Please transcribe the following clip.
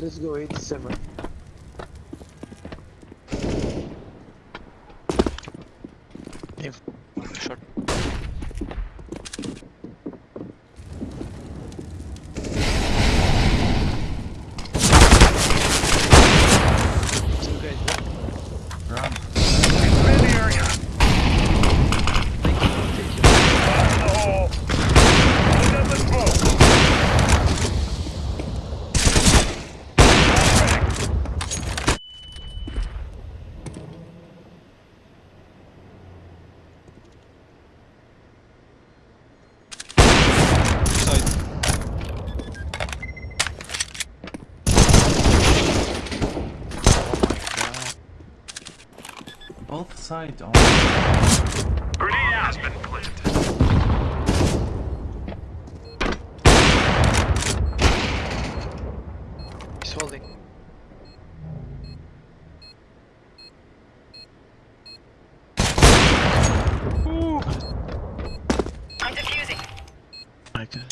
Let's go 87. If shot. Both sides. Oh. Grenade has been planted. He's holding. Ooh. I'm defusing. I can.